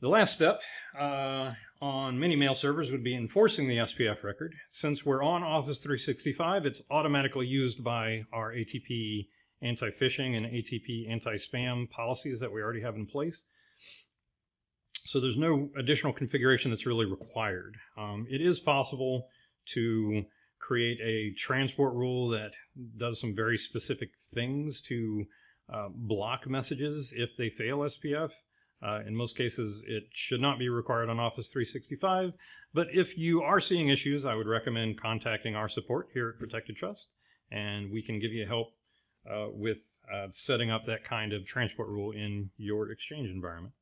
The last step uh, on many mail servers would be enforcing the SPF record. Since we're on Office 365, it's automatically used by our ATP anti-phishing and ATP anti-spam policies that we already have in place. So there's no additional configuration that's really required. Um, it is possible to create a transport rule that does some very specific things to uh, block messages if they fail SPF. Uh, in most cases, it should not be required on Office 365. But if you are seeing issues, I would recommend contacting our support here at Protected Trust, and we can give you help uh, with uh, setting up that kind of transport rule in your Exchange environment.